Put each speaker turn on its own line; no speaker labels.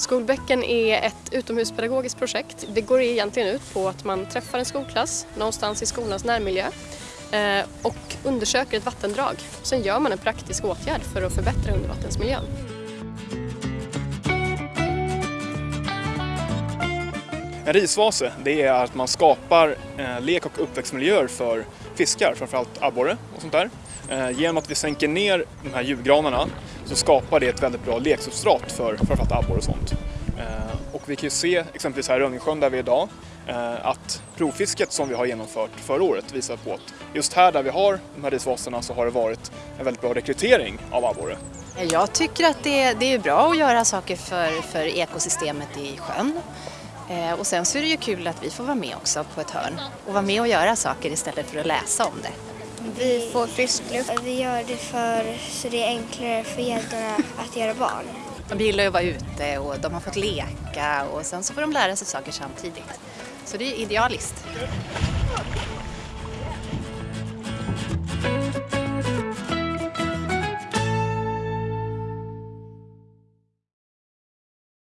Skolbäcken är ett utomhuspedagogiskt projekt. Det går egentligen ut på att man träffar en skolklass någonstans i skolans närmiljö eh, och undersöker ett vattendrag. Sen gör man en praktisk åtgärd för att förbättra undervattensmiljön.
En risvase det är att man skapar eh, lek och uppväxtmiljöer för fiskar, framförallt abborre och sånt där. Eh, genom att vi sänker ner de här julgranarna så skapar det ett väldigt bra leksubstrat för framförallt abborre och sånt. Eh, och vi kan ju se exempelvis här i Rönningsjön där vi är idag eh, att provfisket som vi har genomfört förra året visar på att just här där vi har de här risvaserna så har det varit en väldigt bra rekrytering av abborre.
Jag tycker att det, det är bra att göra saker för, för ekosystemet i sjön. Eh, och sen så är det ju kul att vi får vara med också på ett hörn och vara med och göra saker istället för att läsa om det.
Vi får frisk luft. Vi gör det för så det är enklare för gäddorna att göra barn.
De gillar ju att vara ute och de har fått leka och sen så får de lära sig saker samtidigt. Så det är idealiskt.